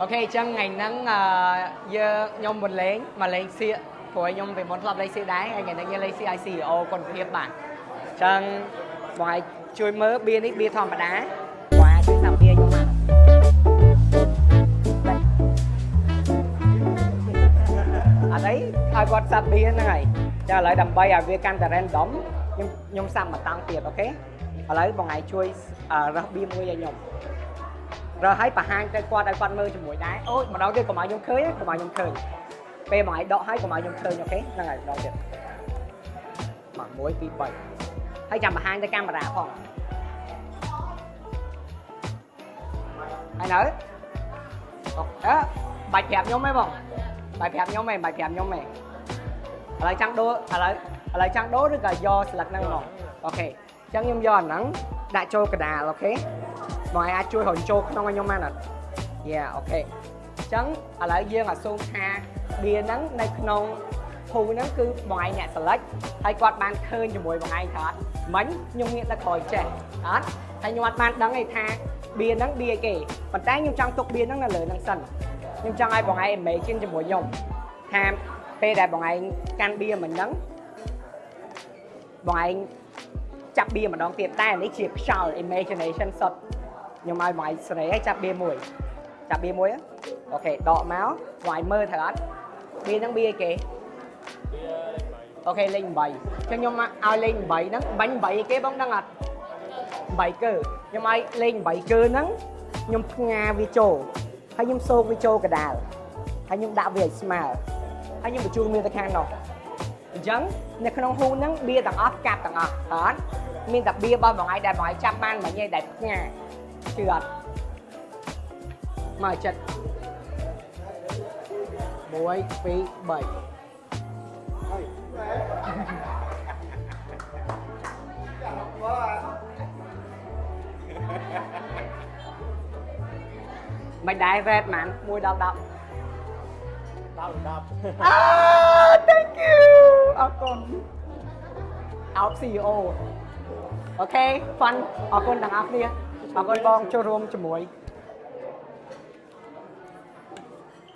okay អញ្ចឹងថ្ងៃហ្នឹងអឺយើងខ្ញុំមិនលេងមកលេងសៀកព្រោះខ្ញុំពីមុនធ្លាប់លេងសៀកដែរហើយថ្ងៃហ្នឹងយើងលេងសៀក ICO គុណភាពបាទអញ្ចឹងបងឯងជួយមើលបៀនេះបៀធម្មតាបងឯងជួយសាប់បៀខ្ញុំមកអត់អីឲ្យគាត់សាប់បៀហ្នឹងហើយចាឥឡូវដើម្បីឲ្យវាកាន់តែ random ខ្ញុំខ្ញុំសាប់ម្តងទៀត okay ឥឡូវបងឯងជួយអឺរើសបៀមួយឲ្យខ្ញុំ រើសឲ្យបង្ហាញទៅគាត់ឲ្យគាត់មើលជាមួយដែរអូយម្ដងទៀតកុំឲ្យខ្ញុំឃើញកុំឲ្យខ្ញុំឃើញពេលបងឯងដកឲ្យកុំឲ្យខ្ញុំឃើញអូខេហ្នឹងហើយម្ដងទៀតមក1 2 3ហើយចាំបង្ហាញទៅកាមេរ៉ាផងហើយនៅអូអើបាច់ប្រាប់ខ្ញុំទេបងបាច់ប្រាប់ខ្ញុំទេបាច់ប្រាប់ខ្ញុំទេឥឡូវចង់ដូរឥឡូវឥឡូវចង់ដូរឬក៏យកស្លឹកហ្នឹងមក okay អញ្ចឹងខ្ញុំយកអាហ្នឹងដាក់ចូលកណ្ដាល okay បងឯងអាចជួយរំចូលក្នុងឲ្យខ្ញុំបានអត់ yeah okay អញ្ចឹងឥឡូវយើង assume ថាបៀហ្នឹងនៅក្នុងភូហ្នឹងគឺបងឯងអ្នក select ហើយគាត់បានឃើញជាមួយបងឯងថាអត់មិញខ្ញុំងាកទៅក្រោយចេះអត់ហើយខ្ញុំអត់បានដឹងទេថាបៀហ្នឹងបៀគេប៉ុន្តែខ្ញុំចង់ទុកបៀហ្នឹងនៅលើហ្នឹងសិនខ្ញុំចង់ឲ្យបងឯង imagine ជាមួយខ្ញុំថាពេលដែលបងឯងកាន់បៀមិញហ្នឹងបងឯងចាប់បៀម្ដងទៀតតែនេះជាខ្យល់ imagination សុទ្ធ ខ្ញុំឲ្យបងឯងសេរីឲ្យចាប់បៀមួយចាប់បៀមួយអូខេដកមកបងឯងមើលត្រូវអត់បៀហ្នឹងបៀគេអូខេលេខ8អញ្ចឹងខ្ញុំឲ្យលេខ8ហ្នឹងបាញ់8គេបងដឹងអត់8កើខ្ញុំឲ្យលេខ8កើហ្នឹងខ្ញុំផ្ងាវាចូលហើយខ្ញុំសូកវាចូលកដាលហើយខ្ញុំដាក់វាឲ្យស្មើហើយខ្ញុំបញ្ជូនវាទៅខាងនោះអញ្ចឹងនៅក្នុងហ៊ូហ្នឹងបៀទាំងអស់កាប់ទាំងអស់អត់មានតែបៀរបស់បងឯងដែលបងឯងចាប់បានមិញឯងដែលផ្ងា ជឿអត់មកចិត្ត1 2 3មិនដែរ red ហ្មង1ដល់10 10 10អើ thank you អរគុណអោប CEO អូខេ fun អរគុណទាំងអស់គ្នា អរគុណបងចូលរួមជាមួយ